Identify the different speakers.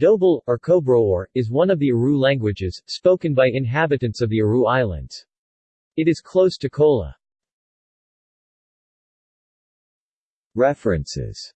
Speaker 1: Dobel, or Kobroor, is one of the Aru languages, spoken by inhabitants of the Aru Islands. It is close to Kola. References